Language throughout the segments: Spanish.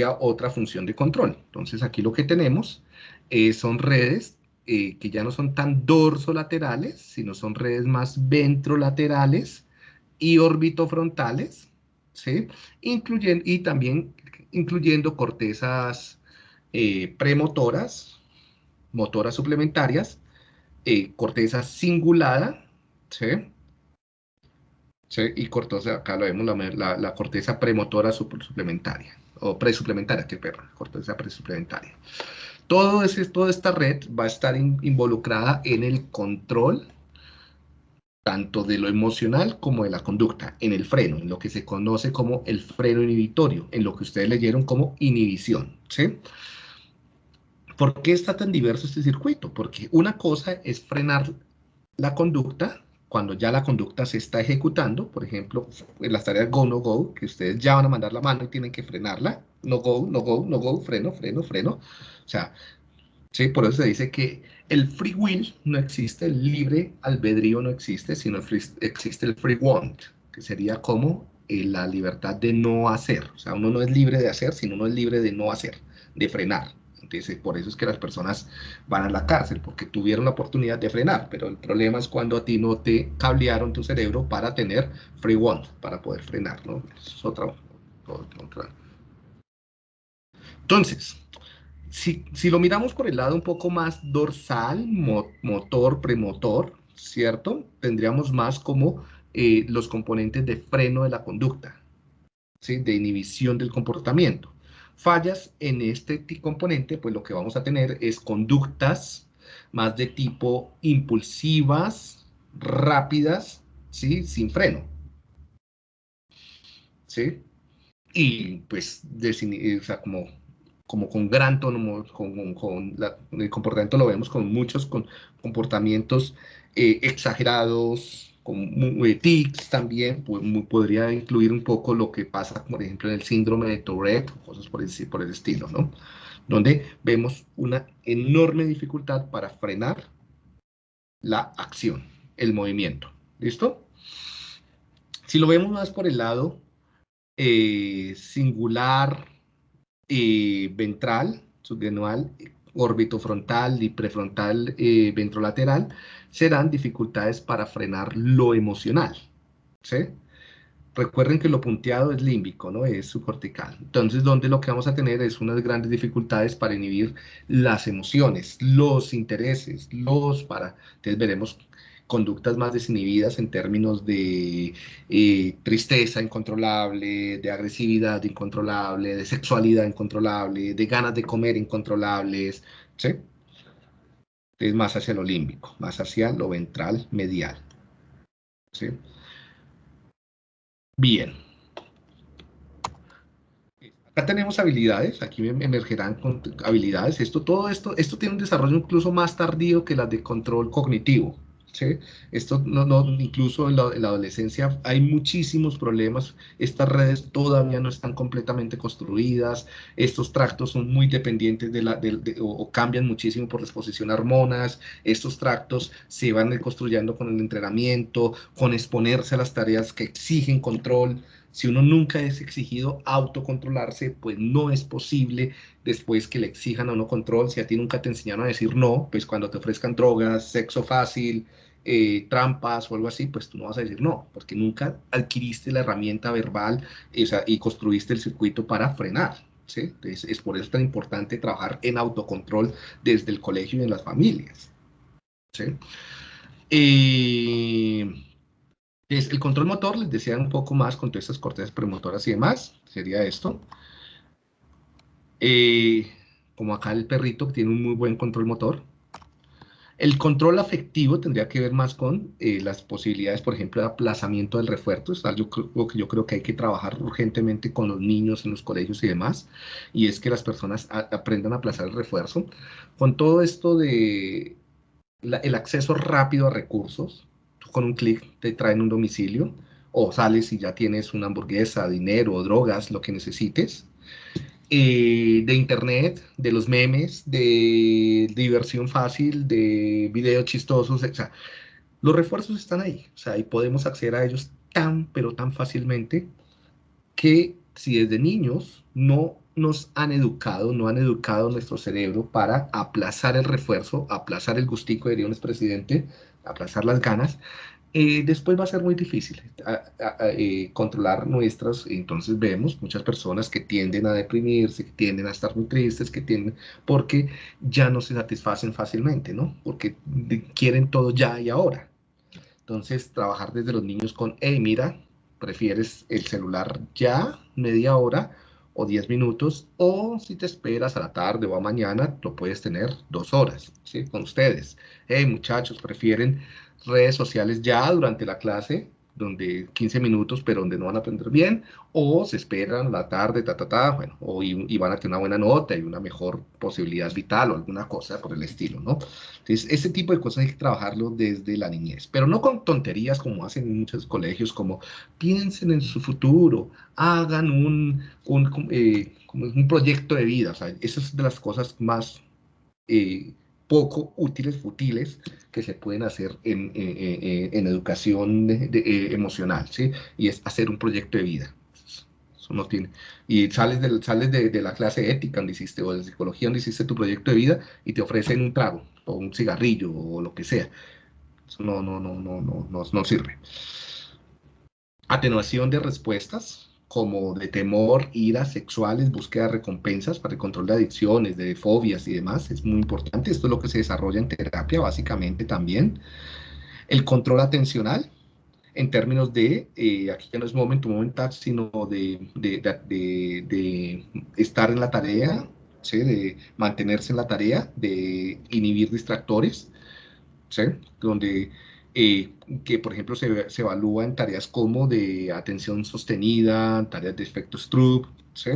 otra función de control. Entonces aquí lo que tenemos eh, son redes eh, que ya no son tan dorsolaterales, sino son redes más ventrolaterales y orbitofrontales, ¿sí? Incluyen, y también incluyendo cortezas eh, premotoras, motoras suplementarias, corteza cingulada, ¿sí? Y corteza, acá lo vemos, la, corteza premotora suplementaria, o presuplementaria, que perro, corteza presuplementaria. Todo ese, toda esta red va a estar involucrada en el control tanto de lo emocional como de la conducta, en el freno, en lo que se conoce como el freno inhibitorio, en lo que ustedes leyeron como inhibición, ¿sí? ¿Por qué está tan diverso este circuito? Porque una cosa es frenar la conducta cuando ya la conducta se está ejecutando, por ejemplo, en las tareas go, no go, que ustedes ya van a mandar la mano y tienen que frenarla, no go, no go, no go, freno, freno, freno. O sea, ¿sí? por eso se dice que el free will no existe, el libre albedrío no existe, sino existe el free want, que sería como eh, la libertad de no hacer. O sea, uno no es libre de hacer, sino uno es libre de no hacer, de frenar por eso es que las personas van a la cárcel, porque tuvieron la oportunidad de frenar, pero el problema es cuando a ti no te cablearon tu cerebro para tener free want, para poder frenar, ¿no? es otra, Entonces, si, si, lo miramos por el lado un poco más dorsal, motor, premotor, ¿cierto? Tendríamos más como eh, los componentes de freno de la conducta, ¿sí? de inhibición del comportamiento fallas en este componente, pues lo que vamos a tener es conductas más de tipo impulsivas, rápidas, ¿sí? Sin freno. ¿Sí? Y pues, o sea, como, como con gran tono, con, con, el comportamiento lo vemos con muchos con comportamientos eh, exagerados, con tics también, pues, podría incluir un poco lo que pasa, por ejemplo, en el síndrome de Tourette, cosas por el, por el estilo, ¿no? Donde vemos una enorme dificultad para frenar la acción, el movimiento. ¿Listo? Si lo vemos más por el lado eh, singular y ventral, subgenual, orbitofrontal y prefrontal eh, ventrolateral, serán dificultades para frenar lo emocional. ¿sí? Recuerden que lo punteado es límbico, ¿no? Es subcortical. Entonces, donde lo que vamos a tener es unas grandes dificultades para inhibir las emociones, los intereses, los para... Entonces veremos conductas más desinhibidas en términos de eh, tristeza incontrolable, de agresividad incontrolable, de sexualidad incontrolable, de ganas de comer incontrolables, ¿sí? Es más hacia lo límbico, más hacia lo ventral medial, ¿sí? Bien. Acá tenemos habilidades, aquí emergerán habilidades. Esto, todo esto, esto tiene un desarrollo incluso más tardío que las de control cognitivo. ¿Sí? Esto no, no, incluso en la, adolescencia hay muchísimos problemas, estas redes todavía no están completamente construidas, estos tractos son muy dependientes de la, o, cambian muchísimo por la exposición a hormonas, estos tractos se van construyendo con el entrenamiento, con exponerse a las tareas que exigen control, si uno nunca es exigido autocontrolarse, pues no es posible después que le exijan a uno control. Si a ti nunca te enseñaron a decir no, pues cuando te ofrezcan drogas, sexo fácil, eh, trampas o algo así, pues tú no vas a decir no, porque nunca adquiriste la herramienta verbal y construiste el circuito para frenar. ¿sí? es por eso tan importante trabajar en autocontrol desde el colegio y en las familias. ¿sí? Eh, el control motor, les decía un poco más con todas estas cortezas premotoras y demás, sería esto. Eh, como acá el perrito tiene un muy buen control motor. El control afectivo tendría que ver más con eh, las posibilidades, por ejemplo, de aplazamiento del refuerzo. Es algo que yo creo que hay que trabajar urgentemente con los niños en los colegios y demás. Y es que las personas aprendan a aplazar el refuerzo. Con todo esto de el acceso rápido a recursos, con un clic te traen un domicilio, o sales y ya tienes una hamburguesa, dinero, drogas, lo que necesites. Eh, de internet, de los memes, de diversión fácil, de videos chistosos, o sea, los refuerzos están ahí, o sea, y podemos acceder a ellos tan, pero tan fácilmente que si desde niños no nos han educado, no han educado nuestro cerebro para aplazar el refuerzo, aplazar el gustico, diría un expresidente, aplazar las ganas, eh, después va a ser muy difícil eh, controlar nuestras, entonces vemos muchas personas que tienden a deprimirse, que tienden a estar muy tristes, que tienden, porque ya no se satisfacen fácilmente, ¿no? Porque quieren todo ya y ahora. Entonces, trabajar desde los niños con, hey, mira, prefieres el celular ya, media hora, o 10 minutos, o si te esperas a la tarde o a mañana, lo puedes tener dos horas, ¿sí? Con ustedes. Hey, muchachos, prefieren redes sociales ya durante la clase, donde 15 minutos, pero donde no van a aprender bien, o se esperan la tarde, ta, ta, ta, bueno, o y, van a tener una buena nota y una mejor posibilidad vital o alguna cosa por el estilo, ¿no? Entonces, ese tipo de cosas hay que trabajarlo desde la niñez, pero no con tonterías como hacen en muchos colegios, como piensen en su futuro, hagan un, un, eh, un proyecto de vida, o sea, esas es de las cosas más... Eh, poco útiles, futiles, que se pueden hacer en, en, educación eh, emocional, ¿sí? Y es hacer un proyecto de vida. Eso no tiene. Y sales, del, sales de, de, la clase ética donde hiciste, o de psicología donde hiciste tu proyecto de vida, y te ofrecen un trago, o un cigarrillo, o lo que sea. Eso no, no, no, no, no, no, no sirve. Atenuación de respuestas, como de temor, ira, sexuales, búsqueda de recompensas para el control de adicciones, de fobias y demás, es muy importante. Esto es lo que se desarrolla en terapia básicamente también. El control atencional, en términos de, eh, aquí ya no es momento momental, sino de, de, de, de, estar en la tarea, ¿sí? de mantenerse en la tarea, de inhibir distractores, ¿sí? donde eh, que por ejemplo se, se, evalúa en tareas como de atención sostenida, tareas de efecto Stroop, ¿sí?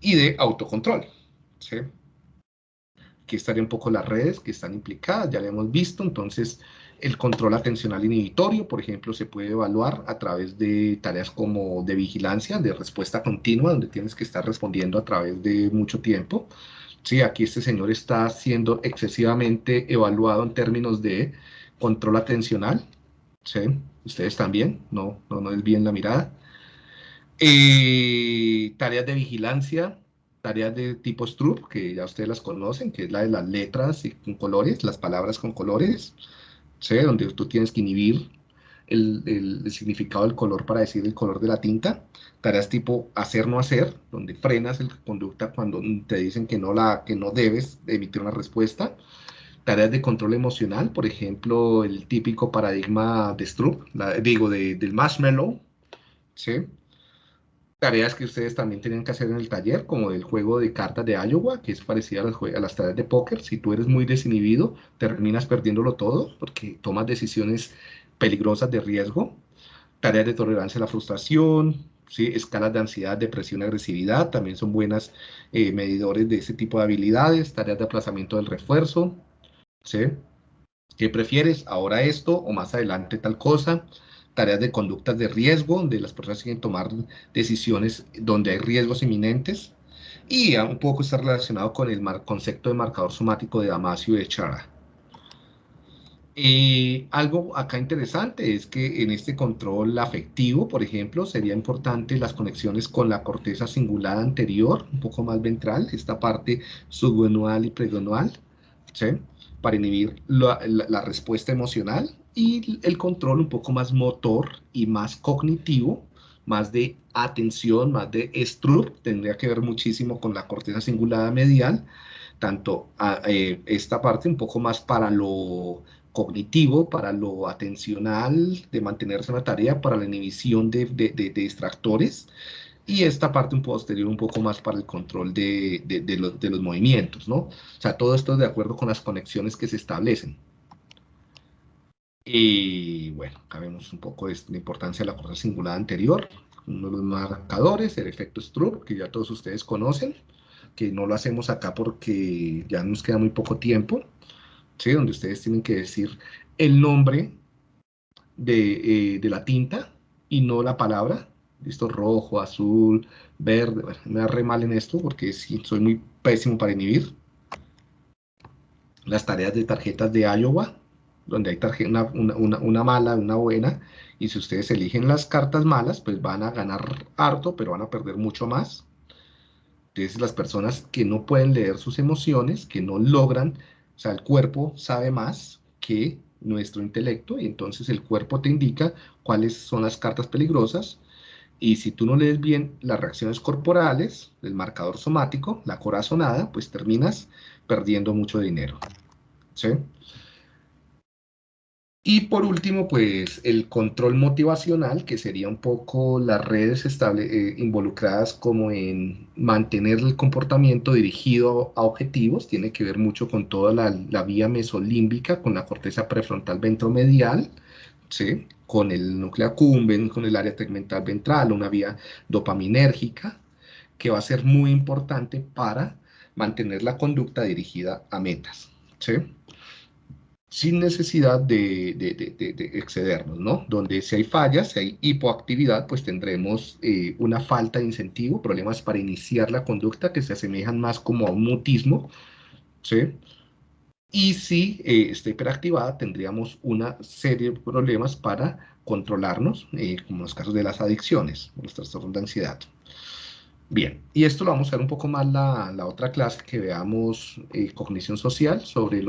y de autocontrol. ¿sí? Aquí estaría un poco las redes que están implicadas, ya lo hemos visto, entonces el control atencional inhibitorio, por ejemplo, se puede evaluar a través de tareas como de vigilancia, de respuesta continua, donde tienes que estar respondiendo a través de mucho tiempo. Sí, aquí este señor está siendo excesivamente evaluado en términos de control atencional, ¿sí? Ustedes también, no, no, no bien la mirada. Eh, tareas de vigilancia, tareas de tipo Stroop, que ya ustedes las conocen, que es la de las letras y con colores, las palabras con colores, ¿sí? Donde tú tienes que inhibir el, el, significado del color para decir el color de la tinta. Tareas tipo hacer no hacer, donde frenas la conducta cuando te dicen que no, la, que no debes emitir una respuesta tareas de control emocional, por ejemplo, el típico paradigma de Stroop, digo, del marshmallow, ¿sí? Tareas que ustedes también tienen que hacer en el taller, como el juego de cartas de Iowa, que es parecido a las, a las tareas de póker. Si tú eres muy desinhibido, terminas perdiéndolo todo, porque tomas decisiones peligrosas de riesgo. Tareas de tolerancia a la frustración, ¿sí? escalas de ansiedad, depresión, agresividad, también son buenas eh, medidores de ese tipo de habilidades. Tareas de aplazamiento del refuerzo, ¿sí? ¿Qué prefieres? ¿Ahora esto o más adelante tal cosa? Tareas de conductas de riesgo, donde las personas que tomar decisiones donde hay riesgos inminentes. Y un poco está relacionado con el concepto de marcador somático de Damasio y de Chara. Y algo acá interesante es que en este control afectivo, por ejemplo, sería importante las conexiones con la corteza cingulada anterior, un poco más ventral, esta parte subguenual y preguenual, ¿sí? Para inhibir la, respuesta emocional y el control un poco más motor y más cognitivo, más de atención, más de Stroop, tendría que ver muchísimo con la corteza cingulada medial, tanto eh, esta parte un poco más para lo cognitivo, para lo atencional, de mantenerse en la tarea, para la inhibición de, de, de distractores, y esta parte un posterior un poco más para el control de, de, los, de, los, movimientos, ¿no? O sea, todo esto de acuerdo con las conexiones que se establecen. Y bueno, acá vemos un poco de la importancia de la corteza cingulada anterior, uno de los marcadores, el efecto Stroop, que ya todos ustedes conocen, que no lo hacemos acá porque ya nos queda muy poco tiempo, ¿sí? Donde ustedes tienen que decir el nombre de, eh, de la tinta y no la palabra, listo, rojo, azul, verde, me da re mal en esto porque soy muy pésimo para inhibir. Las tareas de tarjetas de Iowa, donde hay tarjeta, una, una, mala, una buena, y si ustedes eligen las cartas malas, pues van a ganar harto, pero van a perder mucho más. Entonces, las personas que no pueden leer sus emociones, que no logran, o sea, el cuerpo sabe más que nuestro intelecto y entonces el cuerpo te indica cuáles son las cartas peligrosas y si tú no lees bien las reacciones corporales, el marcador somático, la corazonada, pues terminas perdiendo mucho dinero. ¿sí? Y por último, pues el control motivacional, que sería un poco las redes eh, involucradas como en mantener el comportamiento dirigido a objetivos, tiene que ver mucho con toda la, vía mesolímbica, con la corteza prefrontal ventromedial, ¿sí? Con el núcleo accumbens, con el área tegmental ventral, una vía dopaminérgica, que va a ser muy importante para mantener la conducta dirigida a metas. ¿sí? sin necesidad de, excedernos, ¿no? Donde si hay fallas, si hay hipoactividad, pues tendremos eh, una falta de incentivo, problemas para iniciar la conducta que se asemejan más como a un mutismo, ¿sí? Y si eh, está hiperactivada, tendríamos una serie de problemas para controlarnos, eh, como en los casos de las adicciones, los trastornos de ansiedad. Bien, y esto lo vamos a ver un poco más la, la otra clase que veamos eh, cognición social sobre,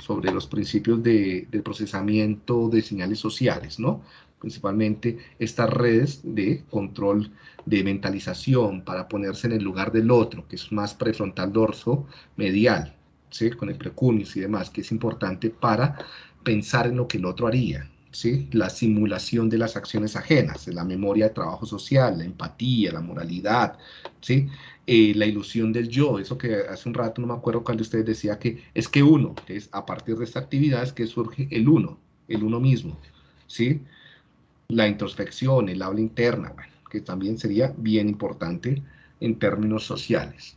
sobre los principios de, del procesamiento de señales sociales, ¿no? Principalmente estas redes de control de mentalización para ponerse en el lugar del otro, que es más prefrontal dorso medial, ¿sí? Con el precunis y demás, que es importante para pensar en lo que el otro haría, la simulación de las acciones ajenas, la memoria de trabajo social, la empatía, la moralidad, ¿sí? Eh, la ilusión del yo, eso que hace un rato no me acuerdo cuando usted decía que es que uno, es a partir de esta actividad es que surge el uno, el uno mismo, ¿sí? La introspección, el habla interna, que también sería bien importante en términos sociales.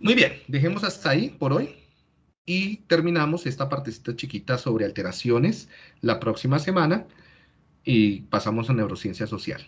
Muy bien, dejemos hasta ahí por hoy. Y terminamos esta partecita chiquita sobre alteraciones la próxima semana y pasamos a neurociencia social.